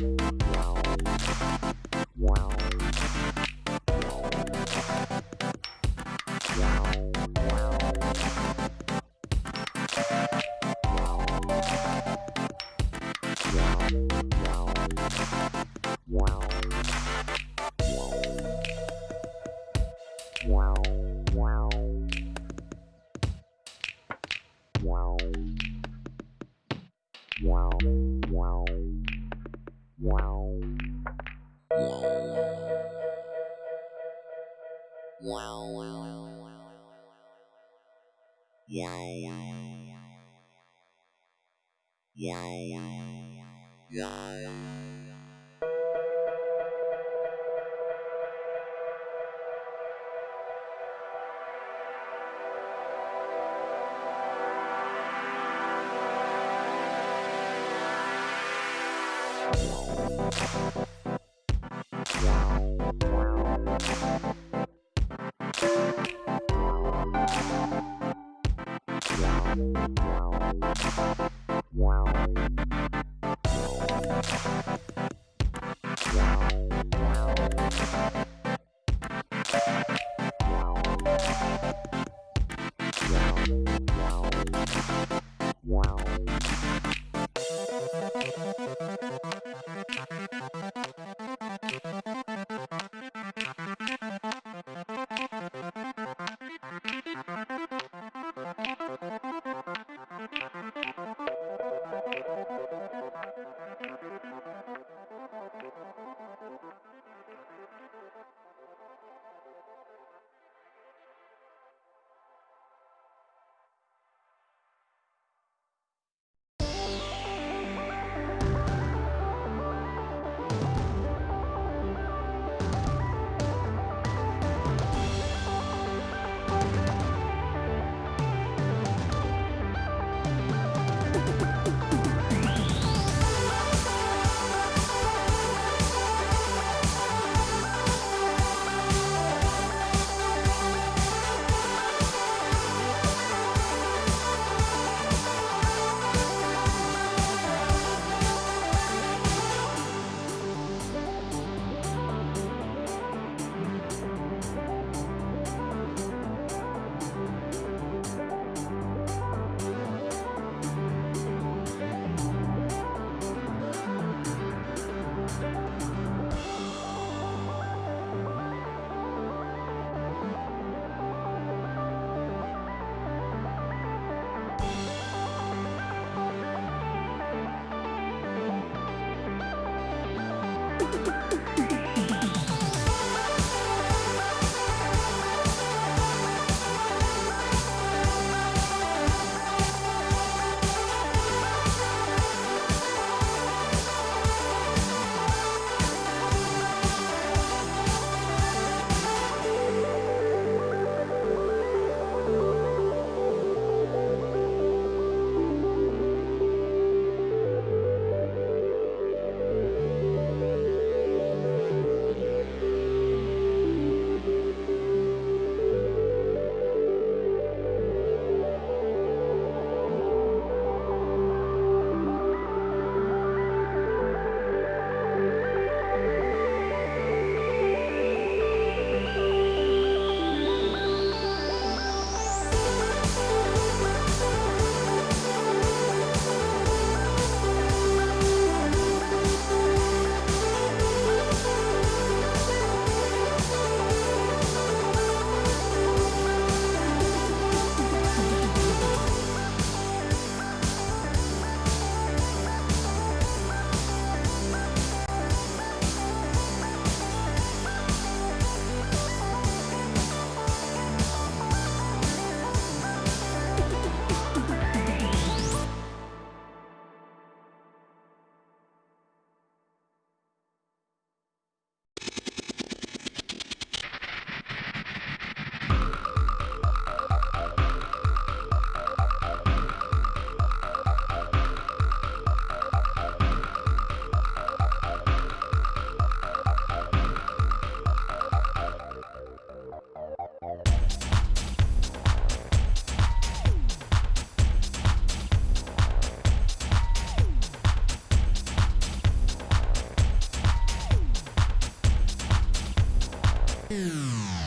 Wow. God. 嗯。